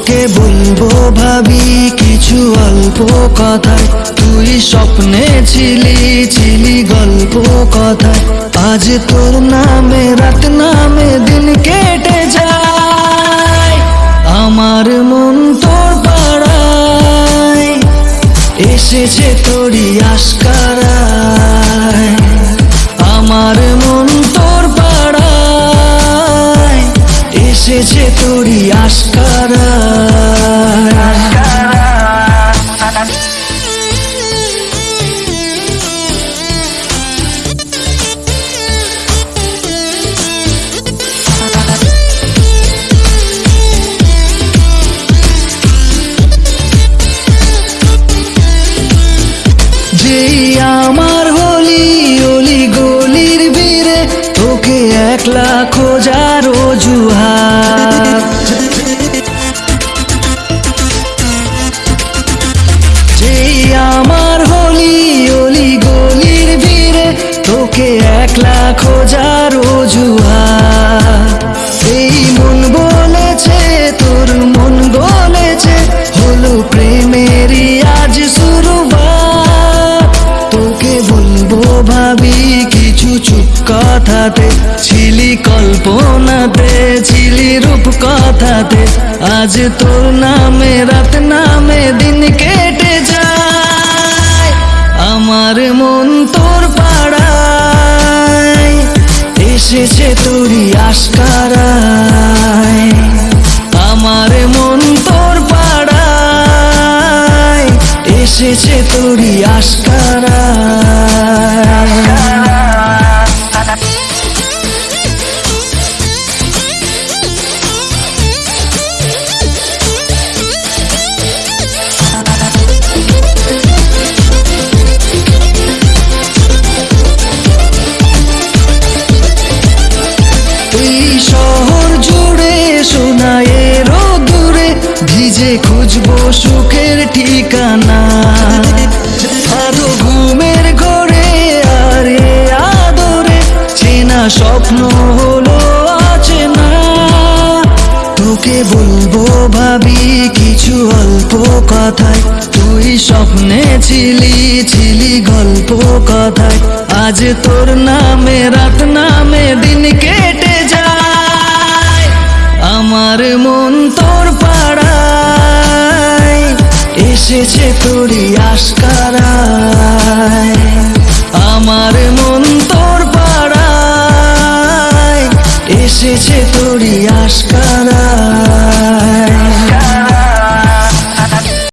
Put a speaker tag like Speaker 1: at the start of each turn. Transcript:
Speaker 1: তোকে বলব ভাবি, কিছু অল্প কথায়। তুই স্বপ্নে ছিলি ছিলি গল্প কথায়। আজ তোর নামে, রাত নামে দিন কেটে যায়। আমার মন তোর পাড়ায়, এসেছে তোরই আশকারায়। আমার মন এসেছে তোরই আশকারায় একলা খোঁজার অজুহাত এই মন বলেছে, তোর মন বলেছে, হলো প্রেমেরই আজ শুরুবাত তোকে বলব ভাবি, কিছু চুপ কথাতে, ছিলি কল্পনাতে, ছিলি রূপ কথাতে আজ তোর নামে, রাত নামে দিন এসেছে তোরই আশকারায় আমার মন তোর পাড়ায় এসেছে তোরই আশকারায় জুড়ে সোনায়ের দূরে ভিজে খুঁজবো সুখের ঠিকানা। আরও ঘুমের ঘরে, আরে আদরে, চেনা স্বপ্ন হলো না। তোকে বলব ভাবি, কিছু অল্প কথায়, তুই স্বপ্নে ছিলি ছিলি গল্প কথায়। আজ তোর নামে রাত এসেছে তোরই আশকারায় আমার মন তোর পাড়ায়। এসেছে তোরই আশকারা